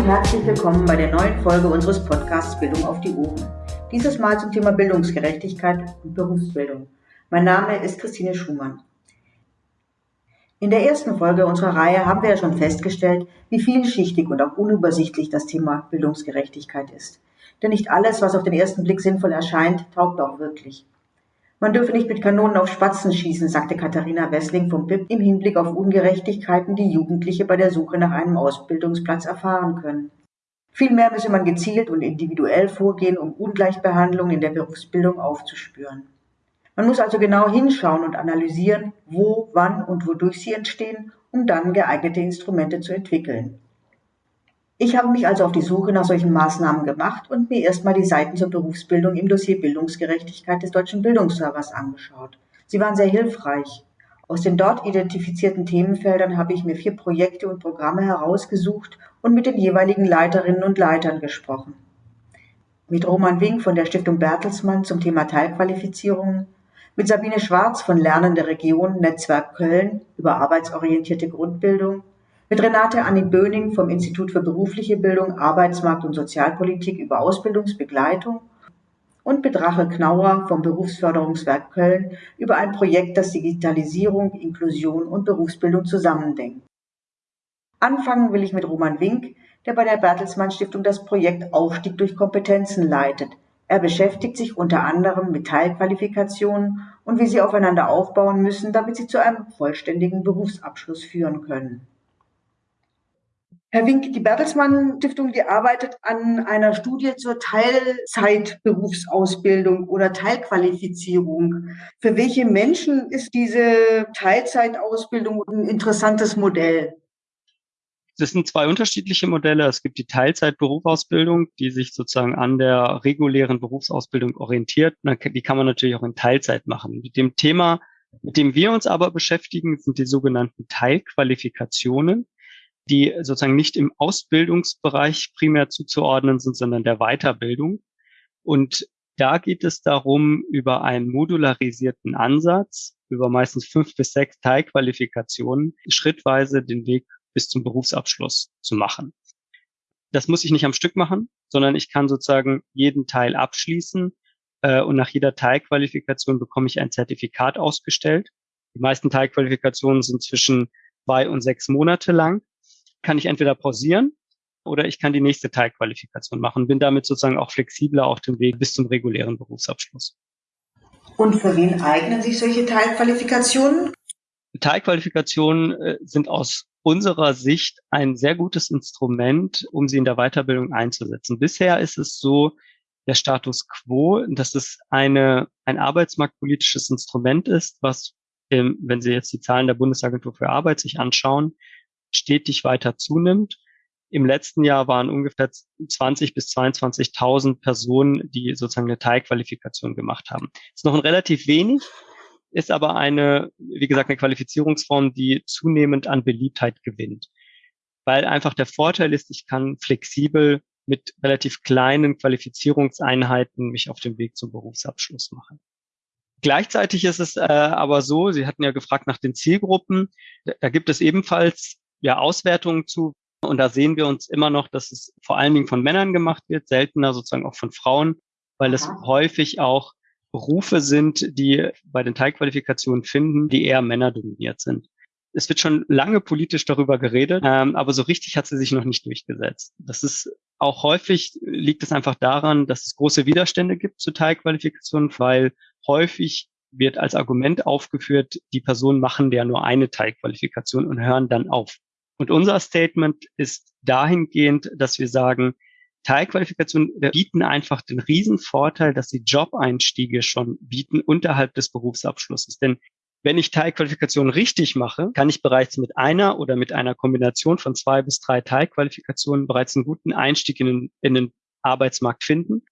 und herzlich willkommen bei der neuen Folge unseres Podcasts Bildung auf die Ohren. Dieses Mal zum Thema Bildungsgerechtigkeit und Berufsbildung. Mein Name ist Christine Schumann. In der ersten Folge unserer Reihe haben wir ja schon festgestellt, wie vielschichtig und auch unübersichtlich das Thema Bildungsgerechtigkeit ist. Denn nicht alles, was auf den ersten Blick sinnvoll erscheint, taugt auch wirklich. Man dürfe nicht mit Kanonen auf Spatzen schießen, sagte Katharina Wessling vom BIP im Hinblick auf Ungerechtigkeiten, die Jugendliche bei der Suche nach einem Ausbildungsplatz erfahren können. Vielmehr müsse man gezielt und individuell vorgehen, um Ungleichbehandlung in der Berufsbildung aufzuspüren. Man muss also genau hinschauen und analysieren, wo, wann und wodurch sie entstehen, um dann geeignete Instrumente zu entwickeln. Ich habe mich also auf die Suche nach solchen Maßnahmen gemacht und mir erstmal die Seiten zur Berufsbildung im Dossier Bildungsgerechtigkeit des Deutschen Bildungsservers angeschaut. Sie waren sehr hilfreich. Aus den dort identifizierten Themenfeldern habe ich mir vier Projekte und Programme herausgesucht und mit den jeweiligen Leiterinnen und Leitern gesprochen. Mit Roman Wink von der Stiftung Bertelsmann zum Thema Teilqualifizierungen, mit Sabine Schwarz von Lernende Region Netzwerk Köln über arbeitsorientierte Grundbildung mit Renate Anni Böning vom Institut für berufliche Bildung, Arbeitsmarkt und Sozialpolitik über Ausbildungsbegleitung und mit Rachel Knauer vom Berufsförderungswerk Köln über ein Projekt, das Digitalisierung, Inklusion und Berufsbildung zusammendenkt. Anfangen will ich mit Roman Wink, der bei der Bertelsmann Stiftung das Projekt Aufstieg durch Kompetenzen leitet. Er beschäftigt sich unter anderem mit Teilqualifikationen und wie sie aufeinander aufbauen müssen, damit sie zu einem vollständigen Berufsabschluss führen können. Herr Wink, die Bertelsmann Stiftung, die arbeitet an einer Studie zur Teilzeitberufsausbildung oder Teilqualifizierung. Für welche Menschen ist diese Teilzeitausbildung ein interessantes Modell? Das sind zwei unterschiedliche Modelle. Es gibt die Teilzeitberufsausbildung, die sich sozusagen an der regulären Berufsausbildung orientiert. Die kann man natürlich auch in Teilzeit machen. Mit dem Thema, mit dem wir uns aber beschäftigen, sind die sogenannten Teilqualifikationen die sozusagen nicht im Ausbildungsbereich primär zuzuordnen sind, sondern der Weiterbildung. Und da geht es darum, über einen modularisierten Ansatz, über meistens fünf bis sechs Teilqualifikationen, schrittweise den Weg bis zum Berufsabschluss zu machen. Das muss ich nicht am Stück machen, sondern ich kann sozusagen jeden Teil abschließen äh, und nach jeder Teilqualifikation bekomme ich ein Zertifikat ausgestellt. Die meisten Teilqualifikationen sind zwischen zwei und sechs Monate lang kann ich entweder pausieren oder ich kann die nächste Teilqualifikation machen, bin damit sozusagen auch flexibler auf dem Weg bis zum regulären Berufsabschluss. Und für wen eignen sich solche Teilqualifikationen? Teilqualifikationen äh, sind aus unserer Sicht ein sehr gutes Instrument, um sie in der Weiterbildung einzusetzen. Bisher ist es so, der Status quo, dass es eine, ein arbeitsmarktpolitisches Instrument ist, was, wenn Sie jetzt die Zahlen der Bundesagentur für Arbeit sich anschauen, stetig weiter zunimmt. Im letzten Jahr waren ungefähr 20 bis 22.000 Personen, die sozusagen eine Teilqualifikation gemacht haben. ist noch ein relativ wenig, ist aber eine, wie gesagt, eine Qualifizierungsform, die zunehmend an Beliebtheit gewinnt. Weil einfach der Vorteil ist, ich kann flexibel mit relativ kleinen Qualifizierungseinheiten mich auf dem Weg zum Berufsabschluss machen. Gleichzeitig ist es äh, aber so, Sie hatten ja gefragt nach den Zielgruppen, da gibt es ebenfalls ja, Auswertungen zu. Und da sehen wir uns immer noch, dass es vor allen Dingen von Männern gemacht wird, seltener sozusagen auch von Frauen, weil es häufig auch Berufe sind, die bei den Teilqualifikationen finden, die eher männerdominiert sind. Es wird schon lange politisch darüber geredet, ähm, aber so richtig hat sie sich noch nicht durchgesetzt. Das ist auch häufig liegt es einfach daran, dass es große Widerstände gibt zu Teilqualifikationen, weil häufig wird als Argument aufgeführt, die Personen machen ja nur eine Teilqualifikation und hören dann auf. Und unser Statement ist dahingehend, dass wir sagen, Teilqualifikationen bieten einfach den Riesenvorteil, dass sie Job-Einstiege schon bieten unterhalb des Berufsabschlusses. Denn wenn ich Teilqualifikationen richtig mache, kann ich bereits mit einer oder mit einer Kombination von zwei bis drei Teilqualifikationen bereits einen guten Einstieg in den, in den Arbeitsmarkt finden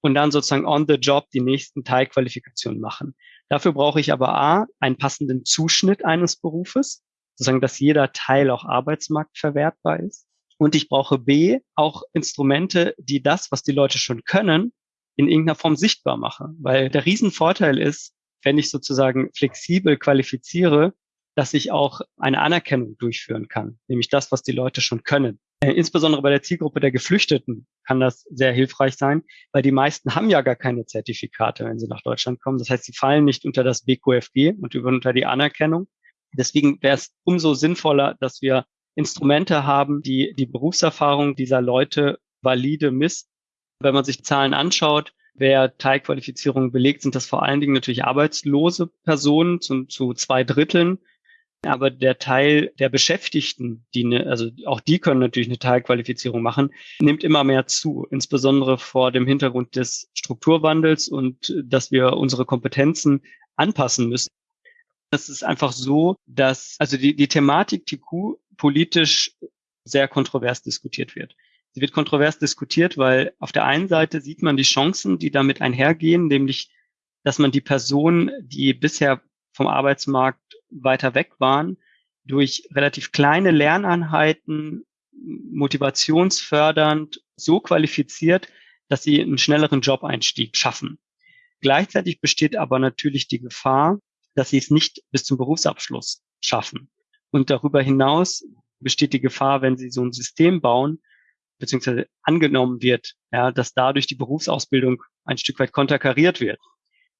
und dann sozusagen on the job die nächsten Teilqualifikationen machen. Dafür brauche ich aber A, einen passenden Zuschnitt eines Berufes sozusagen, dass jeder Teil auch arbeitsmarktverwertbar ist. Und ich brauche B, auch Instrumente, die das, was die Leute schon können, in irgendeiner Form sichtbar machen. Weil der Riesenvorteil ist, wenn ich sozusagen flexibel qualifiziere, dass ich auch eine Anerkennung durchführen kann, nämlich das, was die Leute schon können. Äh, insbesondere bei der Zielgruppe der Geflüchteten kann das sehr hilfreich sein, weil die meisten haben ja gar keine Zertifikate, wenn sie nach Deutschland kommen. Das heißt, sie fallen nicht unter das BQFG und unter die Anerkennung. Deswegen wäre es umso sinnvoller, dass wir Instrumente haben, die die Berufserfahrung dieser Leute valide misst. Wenn man sich Zahlen anschaut, wer Teilqualifizierungen belegt, sind das vor allen Dingen natürlich arbeitslose Personen zu, zu zwei Dritteln. Aber der Teil der Beschäftigten, die ne, also auch die können natürlich eine Teilqualifizierung machen, nimmt immer mehr zu, insbesondere vor dem Hintergrund des Strukturwandels und dass wir unsere Kompetenzen anpassen müssen. Es ist einfach so, dass also die, die Thematik TQ politisch sehr kontrovers diskutiert wird. Sie wird kontrovers diskutiert, weil auf der einen Seite sieht man die Chancen, die damit einhergehen, nämlich, dass man die Personen, die bisher vom Arbeitsmarkt weiter weg waren, durch relativ kleine Lerneinheiten motivationsfördernd so qualifiziert, dass sie einen schnelleren Job-Einstieg schaffen. Gleichzeitig besteht aber natürlich die Gefahr, dass sie es nicht bis zum Berufsabschluss schaffen. Und darüber hinaus besteht die Gefahr, wenn sie so ein System bauen, beziehungsweise angenommen wird, ja, dass dadurch die Berufsausbildung ein Stück weit konterkariert wird.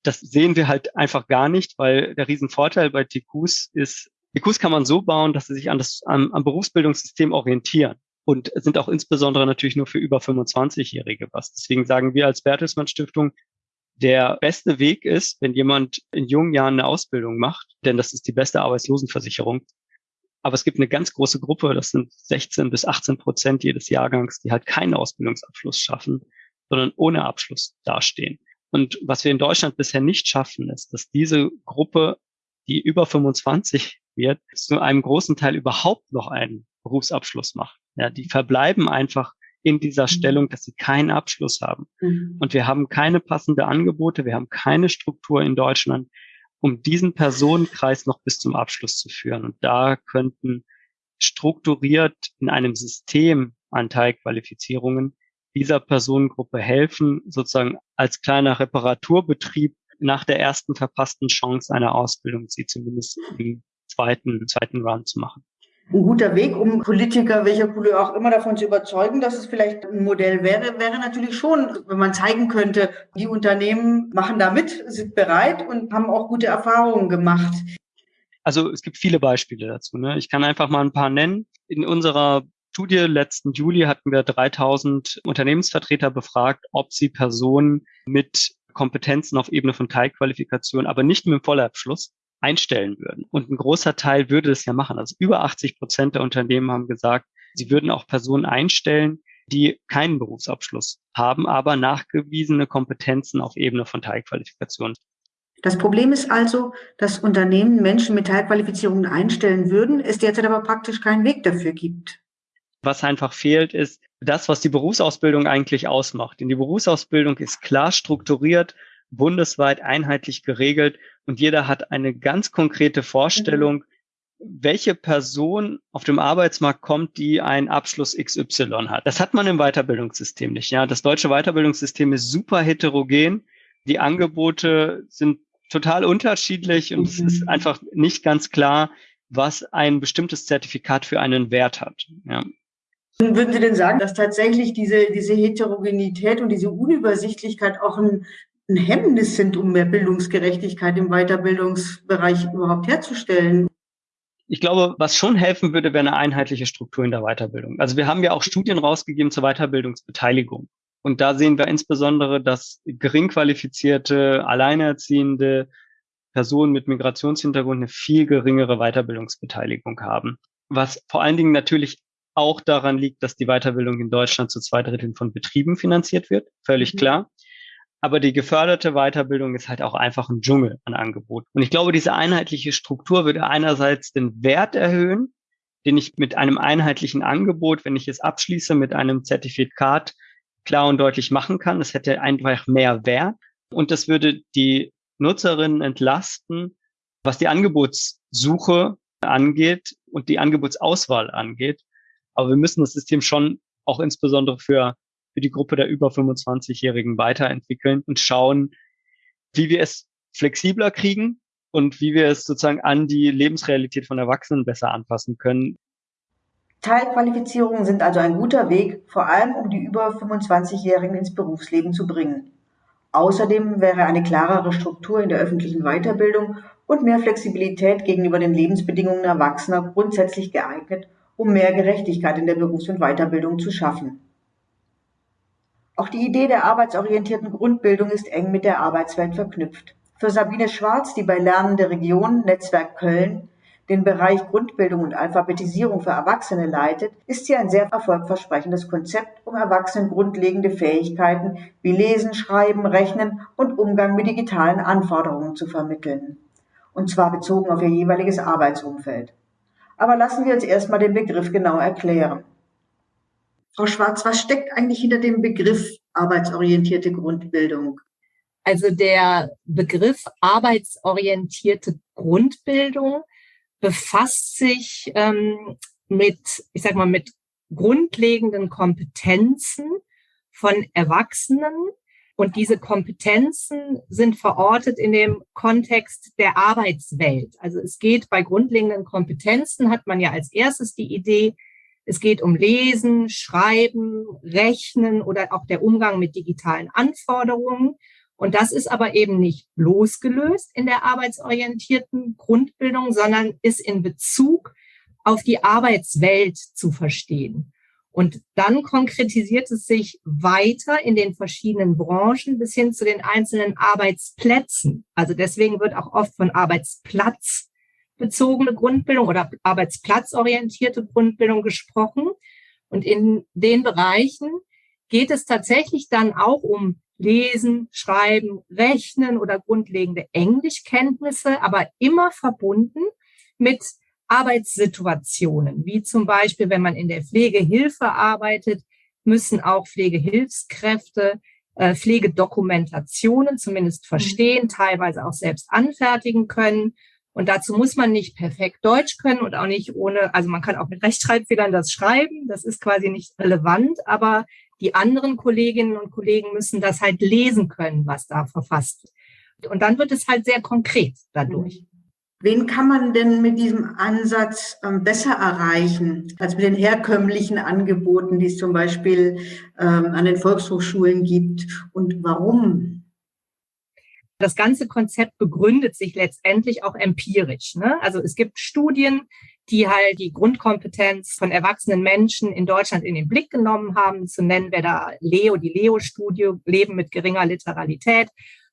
Das sehen wir halt einfach gar nicht, weil der Riesenvorteil bei TQs ist, TQs kann man so bauen, dass sie sich an das, am, am Berufsbildungssystem orientieren und sind auch insbesondere natürlich nur für über 25-Jährige was. Deswegen sagen wir als Bertelsmann Stiftung, der beste Weg ist, wenn jemand in jungen Jahren eine Ausbildung macht, denn das ist die beste Arbeitslosenversicherung. Aber es gibt eine ganz große Gruppe, das sind 16 bis 18 Prozent jedes Jahrgangs, die halt keinen Ausbildungsabschluss schaffen, sondern ohne Abschluss dastehen. Und was wir in Deutschland bisher nicht schaffen, ist, dass diese Gruppe, die über 25 wird, zu einem großen Teil überhaupt noch einen Berufsabschluss macht. Ja, die verbleiben einfach in dieser mhm. Stellung, dass sie keinen Abschluss haben. Mhm. Und wir haben keine passende Angebote, wir haben keine Struktur in Deutschland, um diesen Personenkreis noch bis zum Abschluss zu führen. Und da könnten strukturiert in einem System an Teilqualifizierungen dieser Personengruppe helfen, sozusagen als kleiner Reparaturbetrieb nach der ersten verpassten Chance einer Ausbildung, sie zumindest im zweiten, zweiten Run zu machen ein guter Weg, um Politiker, welcher Couleur auch immer, davon zu überzeugen, dass es vielleicht ein Modell wäre, wäre natürlich schon, wenn man zeigen könnte, die Unternehmen machen da mit, sind bereit und haben auch gute Erfahrungen gemacht. Also es gibt viele Beispiele dazu. Ne? Ich kann einfach mal ein paar nennen. In unserer Studie letzten Juli hatten wir 3000 Unternehmensvertreter befragt, ob sie Personen mit Kompetenzen auf Ebene von Teilqualifikation, aber nicht mit dem Vollabschluss, einstellen würden. Und ein großer Teil würde es ja machen. Also über 80 Prozent der Unternehmen haben gesagt, sie würden auch Personen einstellen, die keinen Berufsabschluss haben, aber nachgewiesene Kompetenzen auf Ebene von Teilqualifikation. Das Problem ist also, dass Unternehmen Menschen mit Teilqualifizierungen einstellen würden, es derzeit aber praktisch keinen Weg dafür gibt. Was einfach fehlt, ist das, was die Berufsausbildung eigentlich ausmacht. Denn die Berufsausbildung ist klar strukturiert, bundesweit einheitlich geregelt und jeder hat eine ganz konkrete Vorstellung, welche Person auf dem Arbeitsmarkt kommt, die einen Abschluss XY hat. Das hat man im Weiterbildungssystem nicht. Ja, das deutsche Weiterbildungssystem ist super heterogen. Die Angebote sind total unterschiedlich und mhm. es ist mhm. einfach nicht ganz klar, was ein bestimmtes Zertifikat für einen Wert hat. Ja. Würden Sie denn sagen, dass tatsächlich diese, diese Heterogenität und diese Unübersichtlichkeit auch ein ein Hemmnis sind, um mehr Bildungsgerechtigkeit im Weiterbildungsbereich überhaupt herzustellen. Ich glaube, was schon helfen würde, wäre eine einheitliche Struktur in der Weiterbildung. Also wir haben ja auch Studien rausgegeben zur Weiterbildungsbeteiligung. Und da sehen wir insbesondere, dass gering qualifizierte, alleinerziehende Personen mit Migrationshintergrund eine viel geringere Weiterbildungsbeteiligung haben. Was vor allen Dingen natürlich auch daran liegt, dass die Weiterbildung in Deutschland zu zwei Dritteln von Betrieben finanziert wird. Völlig mhm. klar. Aber die geförderte Weiterbildung ist halt auch einfach ein Dschungel an Angebot. Und ich glaube, diese einheitliche Struktur würde einerseits den Wert erhöhen, den ich mit einem einheitlichen Angebot, wenn ich es abschließe, mit einem Zertifikat klar und deutlich machen kann. Es hätte einfach mehr Wert. Und das würde die Nutzerinnen entlasten, was die Angebotssuche angeht und die Angebotsauswahl angeht. Aber wir müssen das System schon auch insbesondere für für die Gruppe der über 25-Jährigen weiterentwickeln und schauen, wie wir es flexibler kriegen und wie wir es sozusagen an die Lebensrealität von Erwachsenen besser anpassen können. Teilqualifizierungen sind also ein guter Weg, vor allem um die über 25-Jährigen ins Berufsleben zu bringen. Außerdem wäre eine klarere Struktur in der öffentlichen Weiterbildung und mehr Flexibilität gegenüber den Lebensbedingungen Erwachsener grundsätzlich geeignet, um mehr Gerechtigkeit in der Berufs- und Weiterbildung zu schaffen. Auch die Idee der arbeitsorientierten Grundbildung ist eng mit der Arbeitswelt verknüpft. Für Sabine Schwarz, die bei Lernende Region Netzwerk Köln den Bereich Grundbildung und Alphabetisierung für Erwachsene leitet, ist sie ein sehr erfolgversprechendes Konzept, um Erwachsenen grundlegende Fähigkeiten wie Lesen, Schreiben, Rechnen und Umgang mit digitalen Anforderungen zu vermitteln. Und zwar bezogen auf ihr jeweiliges Arbeitsumfeld. Aber lassen wir uns erstmal den Begriff genau erklären. Frau Schwarz, was steckt eigentlich hinter dem Begriff arbeitsorientierte Grundbildung? Also der Begriff arbeitsorientierte Grundbildung befasst sich ähm, mit, ich sag mal, mit grundlegenden Kompetenzen von Erwachsenen. Und diese Kompetenzen sind verortet in dem Kontext der Arbeitswelt. Also es geht bei grundlegenden Kompetenzen, hat man ja als erstes die Idee, es geht um Lesen, Schreiben, Rechnen oder auch der Umgang mit digitalen Anforderungen. Und das ist aber eben nicht losgelöst in der arbeitsorientierten Grundbildung, sondern ist in Bezug auf die Arbeitswelt zu verstehen. Und dann konkretisiert es sich weiter in den verschiedenen Branchen bis hin zu den einzelnen Arbeitsplätzen. Also deswegen wird auch oft von arbeitsplatzbezogene Grundbildung oder arbeitsplatzorientierte Grundbildung gesprochen. Und in den Bereichen geht es tatsächlich dann auch um Lesen, Schreiben, Rechnen oder grundlegende Englischkenntnisse, aber immer verbunden mit Arbeitssituationen, wie zum Beispiel, wenn man in der Pflegehilfe arbeitet, müssen auch Pflegehilfskräfte äh, Pflegedokumentationen zumindest verstehen, teilweise auch selbst anfertigen können. Und dazu muss man nicht perfekt Deutsch können und auch nicht ohne, also man kann auch mit Rechtschreibfehlern das schreiben, das ist quasi nicht relevant, aber die anderen Kolleginnen und Kollegen müssen das halt lesen können, was da verfasst wird. Und dann wird es halt sehr konkret dadurch. Wen kann man denn mit diesem Ansatz ähm, besser erreichen als mit den herkömmlichen Angeboten, die es zum Beispiel ähm, an den Volkshochschulen gibt? Und warum? Das ganze Konzept begründet sich letztendlich auch empirisch. Ne? Also es gibt Studien, die halt die Grundkompetenz von erwachsenen Menschen in Deutschland in den Blick genommen haben. Zu nennen wäre da Leo, die Leo-Studie, Leben mit geringer Literalität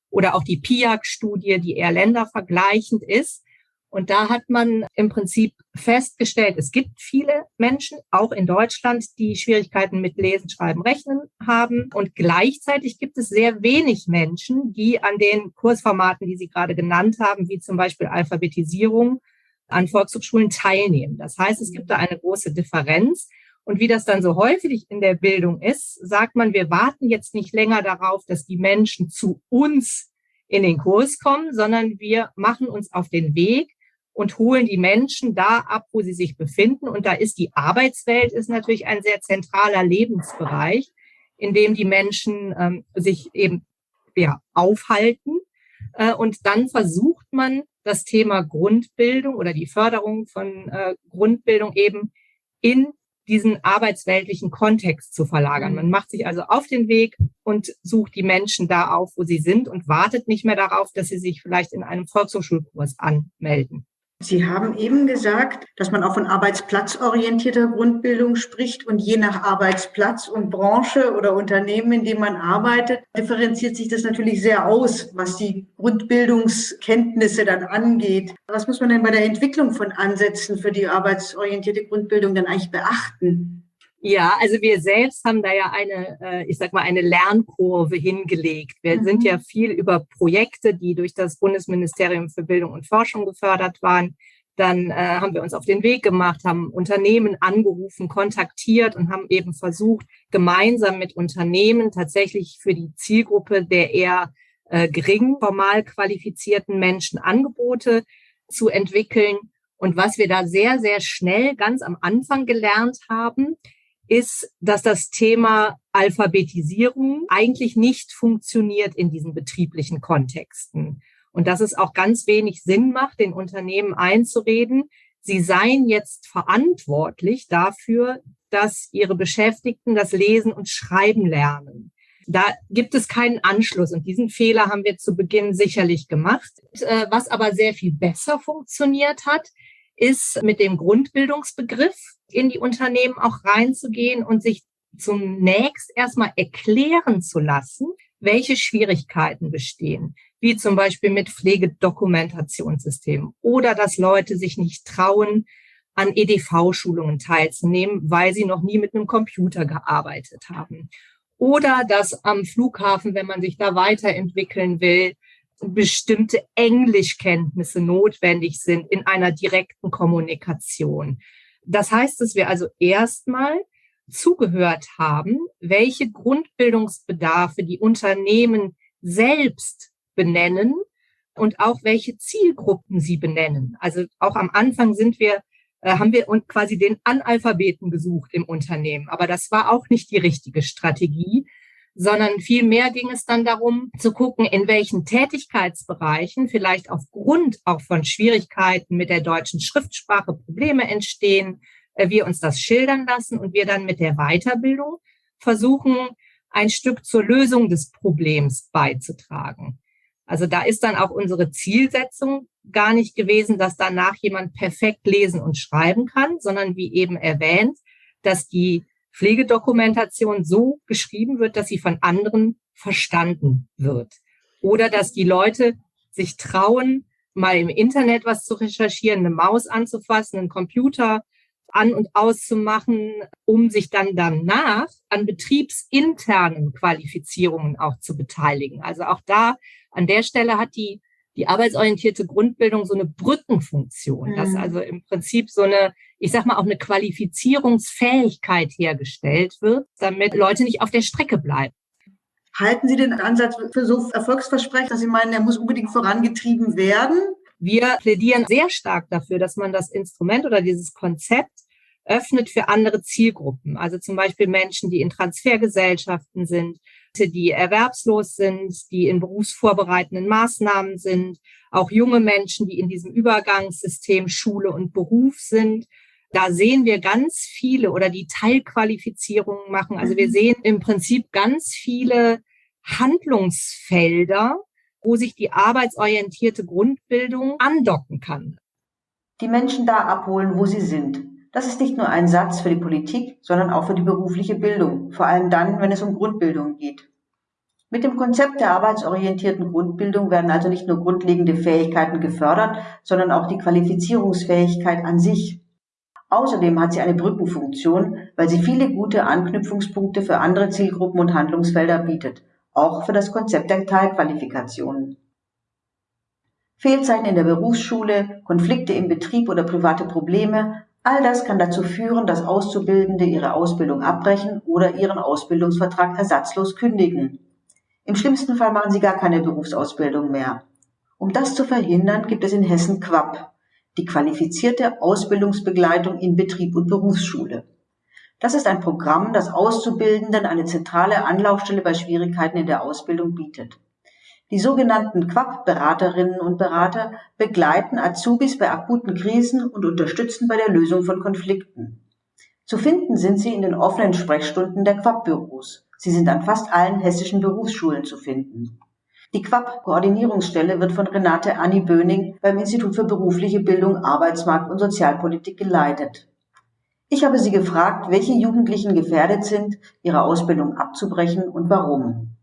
oder auch die PIAC-Studie, die eher ländervergleichend ist. Und da hat man im Prinzip festgestellt, es gibt viele Menschen, auch in Deutschland, die Schwierigkeiten mit Lesen, Schreiben, Rechnen haben. Und gleichzeitig gibt es sehr wenig Menschen, die an den Kursformaten, die Sie gerade genannt haben, wie zum Beispiel Alphabetisierung, an Volkshochschulen teilnehmen. Das heißt, es gibt da eine große Differenz. Und wie das dann so häufig in der Bildung ist, sagt man, wir warten jetzt nicht länger darauf, dass die Menschen zu uns in den Kurs kommen, sondern wir machen uns auf den Weg und holen die Menschen da ab, wo sie sich befinden. Und da ist die Arbeitswelt ist natürlich ein sehr zentraler Lebensbereich, in dem die Menschen ähm, sich eben ja, aufhalten. Äh, und dann versucht man das Thema Grundbildung oder die Förderung von äh, Grundbildung eben in diesen arbeitsweltlichen Kontext zu verlagern. Man macht sich also auf den Weg und sucht die Menschen da auf, wo sie sind und wartet nicht mehr darauf, dass sie sich vielleicht in einem Volkshochschulkurs anmelden. Sie haben eben gesagt, dass man auch von arbeitsplatzorientierter Grundbildung spricht und je nach Arbeitsplatz und Branche oder Unternehmen, in dem man arbeitet, differenziert sich das natürlich sehr aus, was die Grundbildungskenntnisse dann angeht. Was muss man denn bei der Entwicklung von Ansätzen für die arbeitsorientierte Grundbildung dann eigentlich beachten? Ja, also wir selbst haben da ja eine, äh, ich sag mal, eine Lernkurve hingelegt. Wir mhm. sind ja viel über Projekte, die durch das Bundesministerium für Bildung und Forschung gefördert waren. Dann äh, haben wir uns auf den Weg gemacht, haben Unternehmen angerufen, kontaktiert und haben eben versucht, gemeinsam mit Unternehmen tatsächlich für die Zielgruppe der eher äh, gering formal qualifizierten Menschen Angebote zu entwickeln. Und was wir da sehr, sehr schnell ganz am Anfang gelernt haben, ist, dass das Thema Alphabetisierung eigentlich nicht funktioniert in diesen betrieblichen Kontexten. Und dass es auch ganz wenig Sinn macht, den Unternehmen einzureden, sie seien jetzt verantwortlich dafür, dass ihre Beschäftigten das Lesen und Schreiben lernen. Da gibt es keinen Anschluss und diesen Fehler haben wir zu Beginn sicherlich gemacht. Äh, was aber sehr viel besser funktioniert hat, ist mit dem Grundbildungsbegriff in die Unternehmen auch reinzugehen und sich zunächst erstmal erklären zu lassen, welche Schwierigkeiten bestehen, wie zum Beispiel mit Pflegedokumentationssystemen oder dass Leute sich nicht trauen, an EDV-Schulungen teilzunehmen, weil sie noch nie mit einem Computer gearbeitet haben. Oder dass am Flughafen, wenn man sich da weiterentwickeln will, bestimmte Englischkenntnisse notwendig sind in einer direkten Kommunikation. Das heißt, dass wir also erstmal zugehört haben, welche Grundbildungsbedarfe die Unternehmen selbst benennen und auch welche Zielgruppen sie benennen. Also auch am Anfang sind wir äh, haben wir quasi den Analphabeten gesucht im Unternehmen. Aber das war auch nicht die richtige Strategie, sondern vielmehr ging es dann darum zu gucken, in welchen Tätigkeitsbereichen vielleicht aufgrund auch von Schwierigkeiten mit der deutschen Schriftsprache Probleme entstehen, äh, wir uns das schildern lassen und wir dann mit der Weiterbildung versuchen, ein Stück zur Lösung des Problems beizutragen. Also da ist dann auch unsere Zielsetzung gar nicht gewesen, dass danach jemand perfekt lesen und schreiben kann, sondern wie eben erwähnt, dass die Pflegedokumentation so geschrieben wird, dass sie von anderen verstanden wird. Oder dass die Leute sich trauen, mal im Internet was zu recherchieren, eine Maus anzufassen, einen Computer an- und auszumachen, um sich dann danach an betriebsinternen Qualifizierungen auch zu beteiligen. Also auch da an der Stelle hat die, die arbeitsorientierte Grundbildung so eine Brückenfunktion, mhm. dass also im Prinzip so eine, ich sag mal, auch eine Qualifizierungsfähigkeit hergestellt wird, damit Leute nicht auf der Strecke bleiben. Halten Sie den Ansatz für so erfolgsversprechend, dass Sie meinen, er muss unbedingt vorangetrieben werden? Wir plädieren sehr stark dafür, dass man das Instrument oder dieses Konzept öffnet für andere Zielgruppen. Also zum Beispiel Menschen, die in Transfergesellschaften sind, die erwerbslos sind, die in berufsvorbereitenden Maßnahmen sind, auch junge Menschen, die in diesem Übergangssystem Schule und Beruf sind. Da sehen wir ganz viele oder die Teilqualifizierungen machen. Also wir mhm. sehen im Prinzip ganz viele Handlungsfelder, wo sich die arbeitsorientierte Grundbildung andocken kann. Die Menschen da abholen, wo sie sind. Das ist nicht nur ein Satz für die Politik, sondern auch für die berufliche Bildung, vor allem dann, wenn es um Grundbildung geht. Mit dem Konzept der arbeitsorientierten Grundbildung werden also nicht nur grundlegende Fähigkeiten gefördert, sondern auch die Qualifizierungsfähigkeit an sich. Außerdem hat sie eine Brückenfunktion, weil sie viele gute Anknüpfungspunkte für andere Zielgruppen und Handlungsfelder bietet, auch für das Konzept der Teilqualifikationen. Fehlzeiten in der Berufsschule, Konflikte im Betrieb oder private Probleme All das kann dazu führen, dass Auszubildende ihre Ausbildung abbrechen oder ihren Ausbildungsvertrag ersatzlos kündigen. Im schlimmsten Fall machen sie gar keine Berufsausbildung mehr. Um das zu verhindern, gibt es in Hessen QUAP, die qualifizierte Ausbildungsbegleitung in Betrieb und Berufsschule. Das ist ein Programm, das Auszubildenden eine zentrale Anlaufstelle bei Schwierigkeiten in der Ausbildung bietet. Die sogenannten Quap-Beraterinnen und Berater begleiten Azubis bei akuten Krisen und unterstützen bei der Lösung von Konflikten. Zu finden sind sie in den offenen Sprechstunden der Quap-Büros. Sie sind an fast allen hessischen Berufsschulen zu finden. Die Quap-Koordinierungsstelle wird von Renate Anni Böning beim Institut für berufliche Bildung, Arbeitsmarkt und Sozialpolitik geleitet. Ich habe sie gefragt, welche Jugendlichen gefährdet sind, ihre Ausbildung abzubrechen und warum.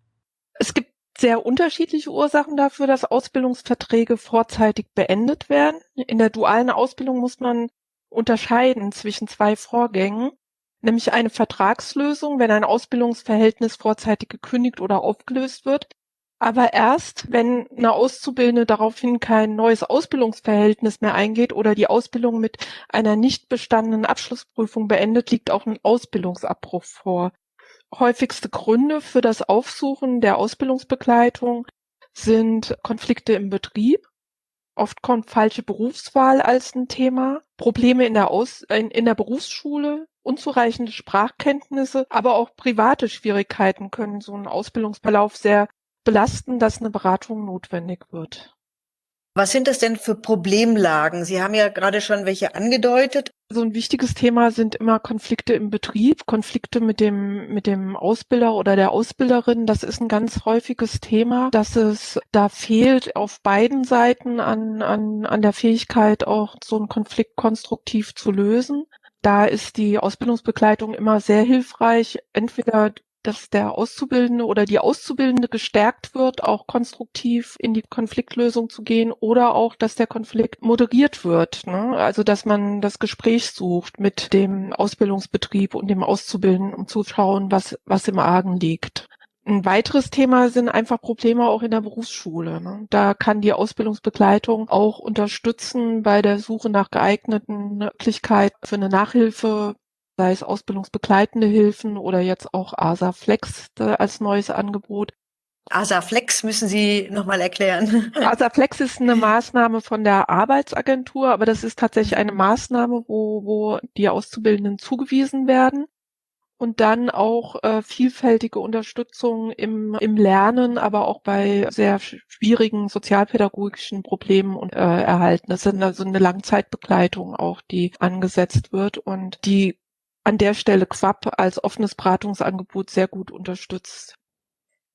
Es gibt sehr unterschiedliche Ursachen dafür, dass Ausbildungsverträge vorzeitig beendet werden. In der dualen Ausbildung muss man unterscheiden zwischen zwei Vorgängen, nämlich eine Vertragslösung, wenn ein Ausbildungsverhältnis vorzeitig gekündigt oder aufgelöst wird, aber erst, wenn eine Auszubildende daraufhin kein neues Ausbildungsverhältnis mehr eingeht oder die Ausbildung mit einer nicht bestandenen Abschlussprüfung beendet, liegt auch ein Ausbildungsabbruch vor häufigste Gründe für das Aufsuchen der Ausbildungsbegleitung sind Konflikte im Betrieb. Oft kommt falsche Berufswahl als ein Thema, Probleme in der, Aus in, in der Berufsschule, unzureichende Sprachkenntnisse, aber auch private Schwierigkeiten können so einen Ausbildungsverlauf sehr belasten, dass eine Beratung notwendig wird. Was sind das denn für Problemlagen? Sie haben ja gerade schon welche angedeutet. So ein wichtiges Thema sind immer Konflikte im Betrieb, Konflikte mit dem, mit dem Ausbilder oder der Ausbilderin. Das ist ein ganz häufiges Thema, dass es da fehlt auf beiden Seiten an, an, an der Fähigkeit, auch so einen Konflikt konstruktiv zu lösen. Da ist die Ausbildungsbegleitung immer sehr hilfreich, entweder dass der Auszubildende oder die Auszubildende gestärkt wird, auch konstruktiv in die Konfliktlösung zu gehen oder auch, dass der Konflikt moderiert wird. Ne? Also, dass man das Gespräch sucht mit dem Ausbildungsbetrieb und dem Auszubildenden, um zu schauen, was, was im Argen liegt. Ein weiteres Thema sind einfach Probleme auch in der Berufsschule. Ne? Da kann die Ausbildungsbegleitung auch unterstützen bei der Suche nach geeigneten Möglichkeiten für eine Nachhilfe sei es ausbildungsbegleitende Hilfen oder jetzt auch ASA Flex äh, als neues Angebot. ASA Flex müssen Sie nochmal erklären. ASA Flex ist eine Maßnahme von der Arbeitsagentur, aber das ist tatsächlich eine Maßnahme, wo, wo die Auszubildenden zugewiesen werden und dann auch äh, vielfältige Unterstützung im, im Lernen, aber auch bei sehr schwierigen sozialpädagogischen Problemen und, äh, erhalten. Das ist also eine Langzeitbegleitung auch, die angesetzt wird und die an der Stelle Quapp als offenes Beratungsangebot sehr gut unterstützt.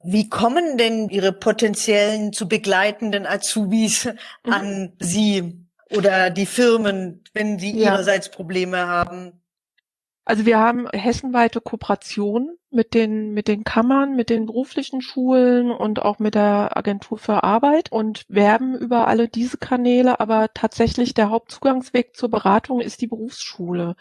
Wie kommen denn Ihre potenziellen zu begleitenden Azubis mhm. an Sie oder die Firmen, wenn sie ja. ihrerseits Probleme haben? Also wir haben hessenweite Kooperation mit den, mit den Kammern, mit den beruflichen Schulen und auch mit der Agentur für Arbeit und werben über alle diese Kanäle, aber tatsächlich der Hauptzugangsweg zur Beratung ist die Berufsschule.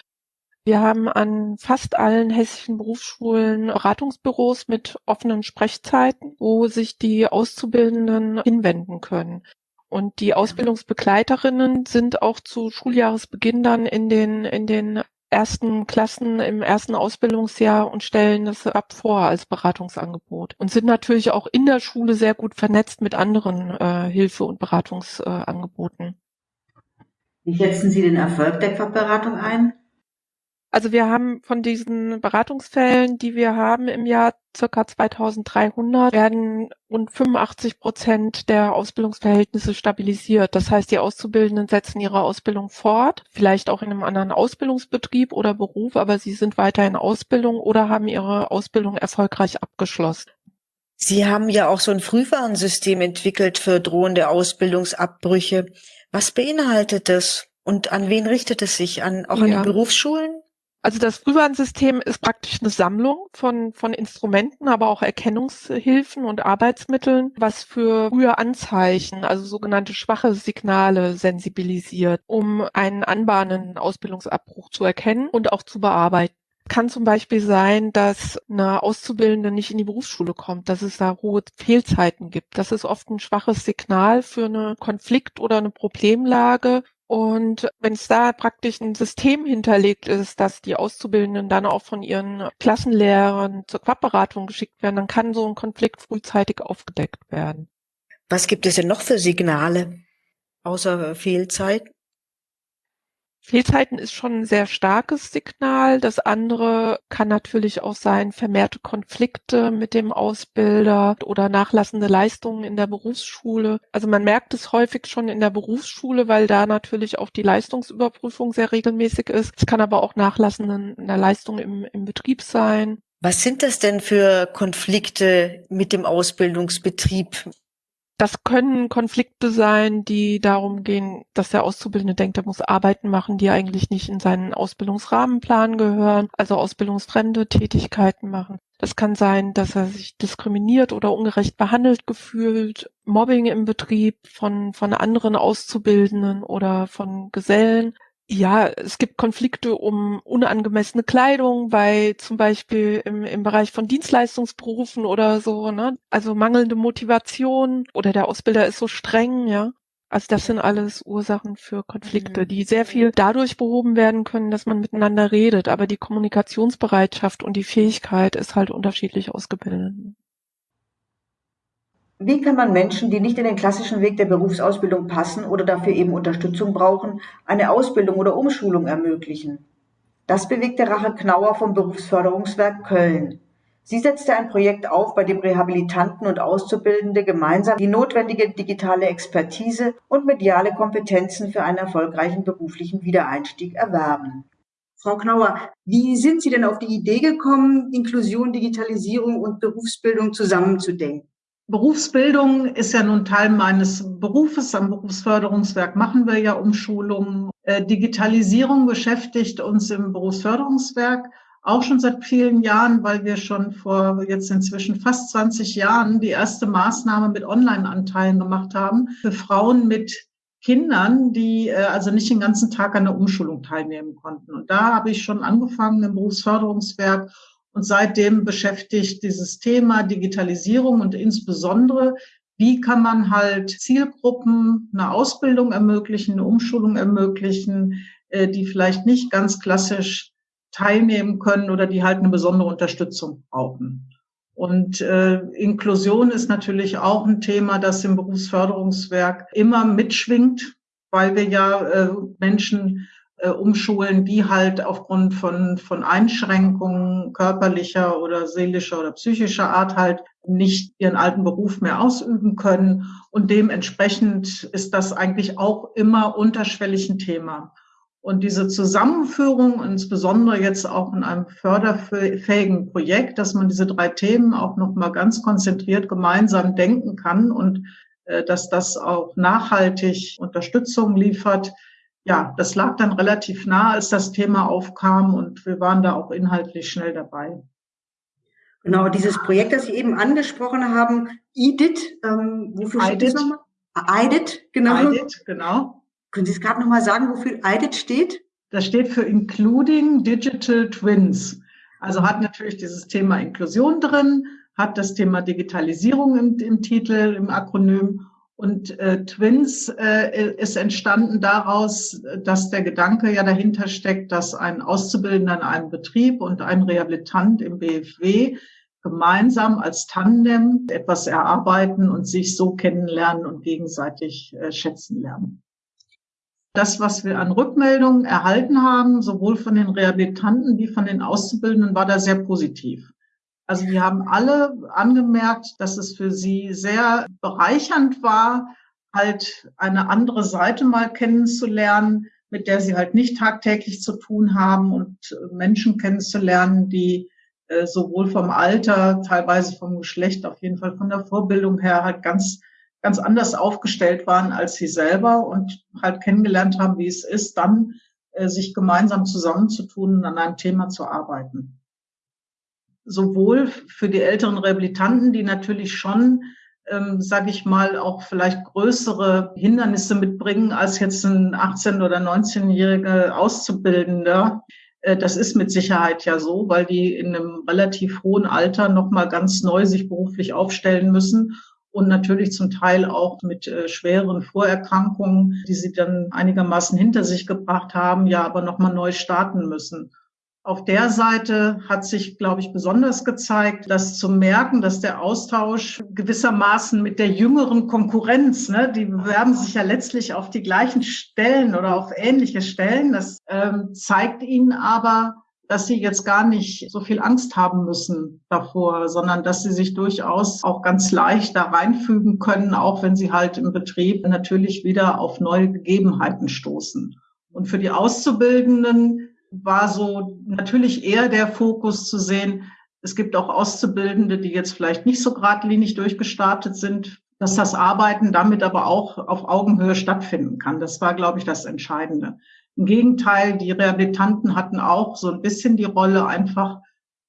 Wir haben an fast allen hessischen Berufsschulen Beratungsbüros mit offenen Sprechzeiten, wo sich die Auszubildenden hinwenden können. Und die Ausbildungsbegleiterinnen sind auch zu Schuljahresbeginn dann in den, in den ersten Klassen im ersten Ausbildungsjahr und stellen das ab vor als Beratungsangebot und sind natürlich auch in der Schule sehr gut vernetzt mit anderen äh, Hilfe- und Beratungsangeboten. Äh, Wie schätzen Sie den Erfolg der Quackberatung ein? Also wir haben von diesen Beratungsfällen, die wir haben im Jahr circa 2300, werden rund 85 Prozent der Ausbildungsverhältnisse stabilisiert. Das heißt, die Auszubildenden setzen ihre Ausbildung fort, vielleicht auch in einem anderen Ausbildungsbetrieb oder Beruf, aber sie sind weiter in Ausbildung oder haben ihre Ausbildung erfolgreich abgeschlossen. Sie haben ja auch so ein Frühwarnsystem entwickelt für drohende Ausbildungsabbrüche. Was beinhaltet das? Und an wen richtet es sich? An, auch an ja. die Berufsschulen? Also das Frühwarnsystem ist praktisch eine Sammlung von, von Instrumenten, aber auch Erkennungshilfen und Arbeitsmitteln, was für frühe Anzeichen, also sogenannte schwache Signale sensibilisiert, um einen anbahnenden Ausbildungsabbruch zu erkennen und auch zu bearbeiten kann zum Beispiel sein, dass eine Auszubildende nicht in die Berufsschule kommt, dass es da hohe Fehlzeiten gibt. Das ist oft ein schwaches Signal für eine Konflikt- oder eine Problemlage, und wenn es da praktisch ein System hinterlegt ist, dass die Auszubildenden dann auch von ihren Klassenlehrern zur Quabberatung geschickt werden, dann kann so ein Konflikt frühzeitig aufgedeckt werden. Was gibt es denn noch für Signale außer Fehlzeit? Fehlzeiten ist schon ein sehr starkes Signal. Das andere kann natürlich auch sein, vermehrte Konflikte mit dem Ausbilder oder nachlassende Leistungen in der Berufsschule. Also man merkt es häufig schon in der Berufsschule, weil da natürlich auch die Leistungsüberprüfung sehr regelmäßig ist. Es kann aber auch nachlassende Leistung im, im Betrieb sein. Was sind das denn für Konflikte mit dem Ausbildungsbetrieb? Das können Konflikte sein, die darum gehen, dass der Auszubildende denkt, er muss Arbeiten machen, die eigentlich nicht in seinen Ausbildungsrahmenplan gehören, also ausbildungsfremde Tätigkeiten machen. Das kann sein, dass er sich diskriminiert oder ungerecht behandelt gefühlt, Mobbing im Betrieb von, von anderen Auszubildenden oder von Gesellen. Ja, es gibt Konflikte um unangemessene Kleidung bei zum Beispiel im, im Bereich von Dienstleistungsberufen oder so, ne? Also mangelnde Motivation oder der Ausbilder ist so streng, ja. Also das sind alles Ursachen für Konflikte, mhm. die sehr viel dadurch behoben werden können, dass man miteinander redet. Aber die Kommunikationsbereitschaft und die Fähigkeit ist halt unterschiedlich ausgebildet. Wie kann man Menschen, die nicht in den klassischen Weg der Berufsausbildung passen oder dafür eben Unterstützung brauchen, eine Ausbildung oder Umschulung ermöglichen? Das bewegt der Rache Knauer vom Berufsförderungswerk Köln. Sie setzte ein Projekt auf, bei dem Rehabilitanten und Auszubildende gemeinsam die notwendige digitale Expertise und mediale Kompetenzen für einen erfolgreichen beruflichen Wiedereinstieg erwerben. Frau Knauer, wie sind Sie denn auf die Idee gekommen, Inklusion, Digitalisierung und Berufsbildung zusammenzudenken? Berufsbildung ist ja nun Teil meines Berufes. Am Berufsförderungswerk machen wir ja Umschulungen. Äh, Digitalisierung beschäftigt uns im Berufsförderungswerk auch schon seit vielen Jahren, weil wir schon vor jetzt inzwischen fast 20 Jahren die erste Maßnahme mit Online-Anteilen gemacht haben für Frauen mit Kindern, die äh, also nicht den ganzen Tag an der Umschulung teilnehmen konnten. Und da habe ich schon angefangen im Berufsförderungswerk und seitdem beschäftigt dieses Thema Digitalisierung und insbesondere, wie kann man halt Zielgruppen eine Ausbildung ermöglichen, eine Umschulung ermöglichen, äh, die vielleicht nicht ganz klassisch teilnehmen können oder die halt eine besondere Unterstützung brauchen. Und äh, Inklusion ist natürlich auch ein Thema, das im Berufsförderungswerk immer mitschwingt, weil wir ja äh, Menschen äh, umschulen, die halt aufgrund von, von Einschränkungen körperlicher oder seelischer oder psychischer Art halt nicht ihren alten Beruf mehr ausüben können. Und dementsprechend ist das eigentlich auch immer unterschwellig ein Thema. Und diese Zusammenführung, insbesondere jetzt auch in einem förderfähigen Projekt, dass man diese drei Themen auch nochmal ganz konzentriert gemeinsam denken kann und äh, dass das auch nachhaltig Unterstützung liefert. Ja, das lag dann relativ nah, als das Thema aufkam und wir waren da auch inhaltlich schnell dabei. Genau, dieses Projekt, das Sie eben angesprochen haben, IDIT, ähm, wofür steht das nochmal? IDIT, genau. IDIT, genau. Können Sie es gerade nochmal sagen, wofür IDIT steht? Das steht für Including Digital Twins. Also hat natürlich dieses Thema Inklusion drin, hat das Thema Digitalisierung im, im Titel, im Akronym. Und äh, Twins äh, ist entstanden daraus, dass der Gedanke ja dahinter steckt, dass ein Auszubildender in einem Betrieb und ein Rehabilitant im BFW gemeinsam als Tandem etwas erarbeiten und sich so kennenlernen und gegenseitig äh, schätzen lernen das, was wir an Rückmeldungen erhalten haben, sowohl von den Rehabilitanten wie von den Auszubildenden, war da sehr positiv. Also die haben alle angemerkt, dass es für sie sehr bereichernd war, halt eine andere Seite mal kennenzulernen, mit der sie halt nicht tagtäglich zu tun haben und Menschen kennenzulernen, die äh, sowohl vom Alter, teilweise vom Geschlecht, auf jeden Fall von der Vorbildung her halt ganz ganz anders aufgestellt waren als sie selber und halt kennengelernt haben, wie es ist, dann äh, sich gemeinsam zusammenzutun und an einem Thema zu arbeiten. Sowohl für die älteren Rehabilitanten, die natürlich schon, ähm, sage ich mal, auch vielleicht größere Hindernisse mitbringen als jetzt ein 18- oder 19-jähriger Auszubildender. Äh, das ist mit Sicherheit ja so, weil die in einem relativ hohen Alter nochmal ganz neu sich beruflich aufstellen müssen und natürlich zum Teil auch mit äh, schweren Vorerkrankungen, die sie dann einigermaßen hinter sich gebracht haben, ja aber nochmal neu starten müssen. Auf der Seite hat sich, glaube ich, besonders gezeigt, dass zu merken, dass der Austausch gewissermaßen mit der jüngeren Konkurrenz, ne, die bewerben sich ja letztlich auf die gleichen Stellen oder auf ähnliche Stellen. Das ähm, zeigt ihnen aber, dass sie jetzt gar nicht so viel Angst haben müssen davor, sondern dass sie sich durchaus auch ganz leicht da reinfügen können, auch wenn sie halt im Betrieb natürlich wieder auf neue Gegebenheiten stoßen. Und für die Auszubildenden war so natürlich eher der Fokus zu sehen, es gibt auch Auszubildende, die jetzt vielleicht nicht so geradlinig durchgestartet sind, dass das Arbeiten damit aber auch auf Augenhöhe stattfinden kann. Das war, glaube ich, das Entscheidende. Im Gegenteil, die Rehabilitanten hatten auch so ein bisschen die Rolle einfach,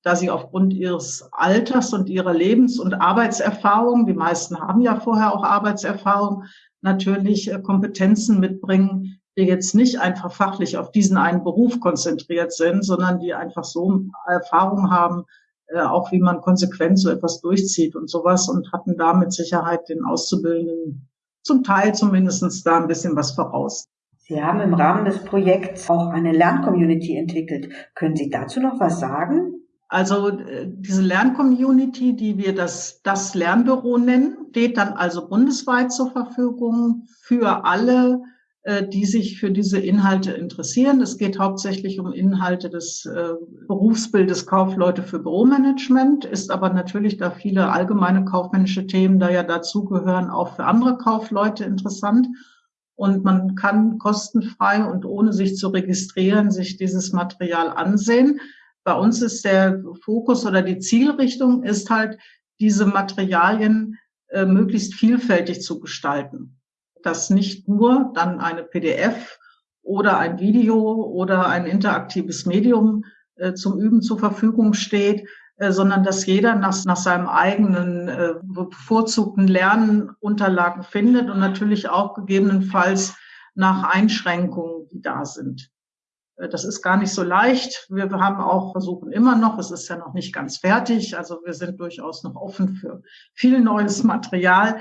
da sie aufgrund ihres Alters und ihrer Lebens- und Arbeitserfahrung, die meisten haben ja vorher auch Arbeitserfahrung, natürlich äh, Kompetenzen mitbringen, die jetzt nicht einfach fachlich auf diesen einen Beruf konzentriert sind, sondern die einfach so Erfahrung haben, äh, auch wie man konsequent so etwas durchzieht und sowas und hatten da mit Sicherheit den Auszubildenden zum Teil zumindestens da ein bisschen was voraus. Sie haben im Rahmen des Projekts auch eine Lerncommunity entwickelt. Können Sie dazu noch was sagen? Also äh, diese Lerncommunity, die wir das, das Lernbüro nennen, steht dann also bundesweit zur Verfügung für alle die sich für diese Inhalte interessieren. Es geht hauptsächlich um Inhalte des äh, Berufsbildes Kaufleute für Büromanagement, ist aber natürlich, da viele allgemeine kaufmännische Themen da ja dazugehören, auch für andere Kaufleute interessant. Und man kann kostenfrei und ohne sich zu registrieren sich dieses Material ansehen. Bei uns ist der Fokus oder die Zielrichtung ist halt, diese Materialien äh, möglichst vielfältig zu gestalten dass nicht nur dann eine PDF oder ein Video oder ein interaktives Medium äh, zum Üben zur Verfügung steht, äh, sondern dass jeder nach, nach seinem eigenen äh, bevorzugten Lernunterlagen findet und natürlich auch gegebenenfalls nach Einschränkungen, die da sind. Äh, das ist gar nicht so leicht. Wir haben auch versuchen immer noch, es ist ja noch nicht ganz fertig, also wir sind durchaus noch offen für viel neues Material,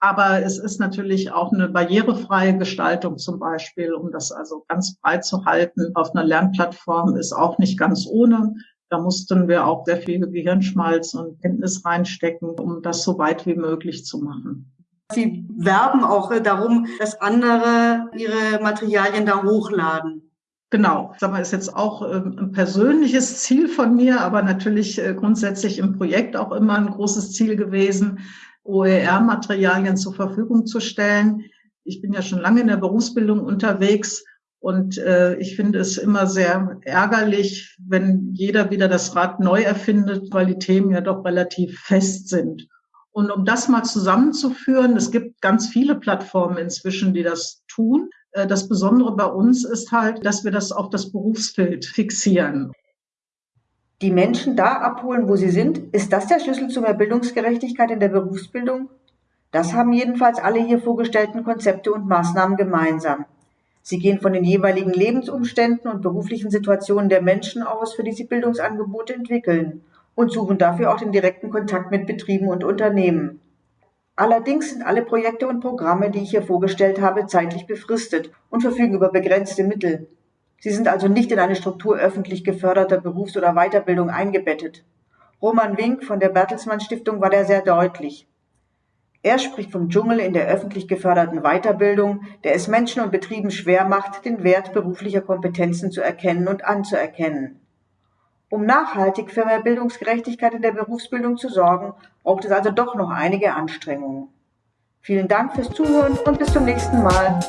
aber es ist natürlich auch eine barrierefreie Gestaltung zum Beispiel, um das also ganz breit zu halten. Auf einer Lernplattform ist auch nicht ganz ohne. Da mussten wir auch sehr viel Gehirnschmalz und Kenntnis reinstecken, um das so weit wie möglich zu machen. Sie werben auch darum, dass andere ihre Materialien da hochladen. Genau, sag mal, ist jetzt auch ähm, ein persönliches Ziel von mir, aber natürlich äh, grundsätzlich im Projekt auch immer ein großes Ziel gewesen, OER-Materialien zur Verfügung zu stellen. Ich bin ja schon lange in der Berufsbildung unterwegs und äh, ich finde es immer sehr ärgerlich, wenn jeder wieder das Rad neu erfindet, weil die Themen ja doch relativ fest sind. Und um das mal zusammenzuführen, es gibt ganz viele Plattformen inzwischen, die das tun. Äh, das Besondere bei uns ist halt, dass wir das auf das Berufsfeld fixieren die Menschen da abholen, wo sie sind? Ist das der Schlüssel zu mehr Bildungsgerechtigkeit in der Berufsbildung? Das haben jedenfalls alle hier vorgestellten Konzepte und Maßnahmen gemeinsam. Sie gehen von den jeweiligen Lebensumständen und beruflichen Situationen der Menschen aus, für die sie Bildungsangebote entwickeln und suchen dafür auch den direkten Kontakt mit Betrieben und Unternehmen. Allerdings sind alle Projekte und Programme, die ich hier vorgestellt habe, zeitlich befristet und verfügen über begrenzte Mittel. Sie sind also nicht in eine Struktur öffentlich geförderter Berufs- oder Weiterbildung eingebettet. Roman Wink von der Bertelsmann Stiftung war da sehr deutlich. Er spricht vom Dschungel in der öffentlich geförderten Weiterbildung, der es Menschen und Betrieben schwer macht, den Wert beruflicher Kompetenzen zu erkennen und anzuerkennen. Um nachhaltig für mehr Bildungsgerechtigkeit in der Berufsbildung zu sorgen, braucht es also doch noch einige Anstrengungen. Vielen Dank fürs Zuhören und bis zum nächsten Mal.